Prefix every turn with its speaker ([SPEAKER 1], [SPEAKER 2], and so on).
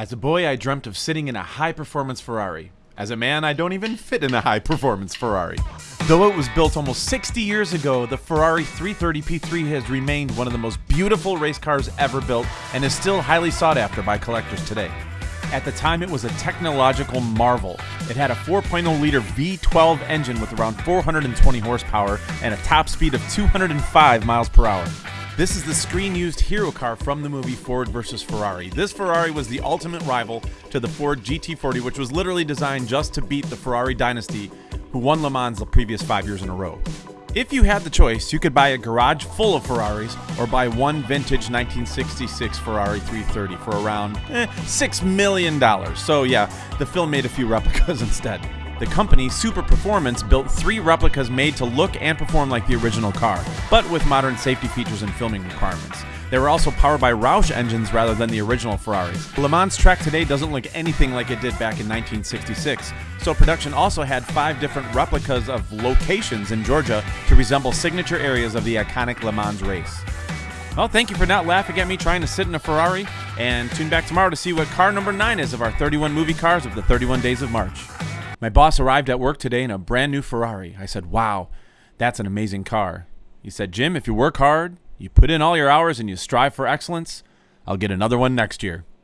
[SPEAKER 1] As a boy, I dreamt of sitting in a high performance Ferrari. As a man, I don't even fit in a high performance Ferrari. Though it was built almost 60 years ago, the Ferrari 330 P3 has remained one of the most beautiful race cars ever built and is still highly sought after by collectors today. At the time, it was a technological marvel. It had a 4.0 liter V12 engine with around 420 horsepower and a top speed of 205 miles per hour. This is the screen used hero car from the movie Ford vs. Ferrari. This Ferrari was the ultimate rival to the Ford GT40, which was literally designed just to beat the Ferrari dynasty, who won Le Mans the previous five years in a row. If you had the choice, you could buy a garage full of Ferraris or buy one vintage 1966 Ferrari 330 for around eh, $6 million. So, yeah, the film made a few replicas instead. The company, Super Performance, built three replicas made to look and perform like the original car, but with modern safety features and filming requirements. They were also powered by Roush engines rather than the original Ferraris. Le Mans track today doesn't look anything like it did back in 1966, so production also had five different replicas of locations in Georgia to resemble signature areas of the iconic Le Mans race. Well, thank you for not laughing at me trying to sit in a Ferrari, and tune back tomorrow to see what car number 9 is of our 31 movie cars of the 31 days of March. My boss arrived at work today in a brand new Ferrari. I said, Wow, that's an amazing car. He said, Jim, if you work hard, you put in all your hours and you strive for excellence, I'll get another one next year.